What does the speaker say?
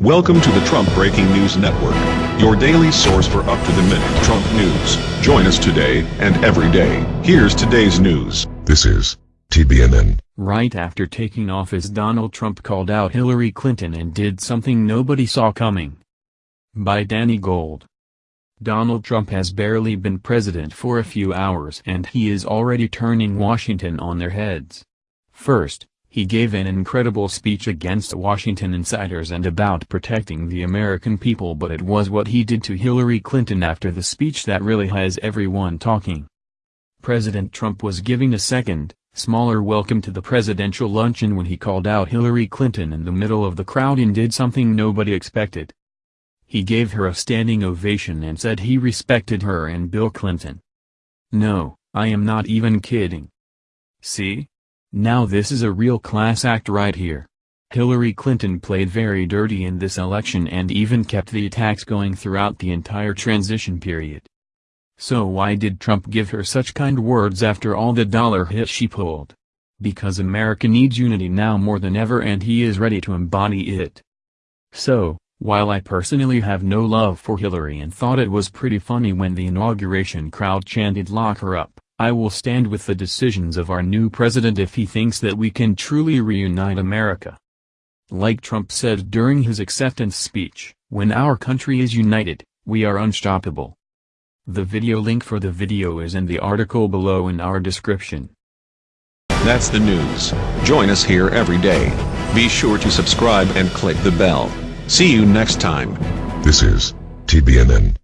Welcome to the Trump Breaking News Network, your daily source for up-to-the-minute Trump news. Join us today and every day. Here's today's news. This is TBNN. Right after taking office Donald Trump called out Hillary Clinton and did something nobody saw coming. By Danny Gold. Donald Trump has barely been president for a few hours and he is already turning Washington on their heads. First, he gave an incredible speech against Washington insiders and about protecting the American people but it was what he did to Hillary Clinton after the speech that really has everyone talking. President Trump was giving a second, smaller welcome to the presidential luncheon when he called out Hillary Clinton in the middle of the crowd and did something nobody expected. He gave her a standing ovation and said he respected her and Bill Clinton. No, I am not even kidding. See? Now this is a real class act right here. Hillary Clinton played very dirty in this election and even kept the attacks going throughout the entire transition period. So why did Trump give her such kind words after all the dollar hits she pulled? Because America needs unity now more than ever and he is ready to embody it. So, while I personally have no love for Hillary and thought it was pretty funny when the inauguration crowd chanted lock her up, I will stand with the decisions of our new president if he thinks that we can truly reunite America. Like Trump said during his acceptance speech, when our country is united, we are unstoppable. The video link for the video is in the article below in our description. That's the news. Join us here every day. Be sure to subscribe and click the bell. See you next time. This is TBNN.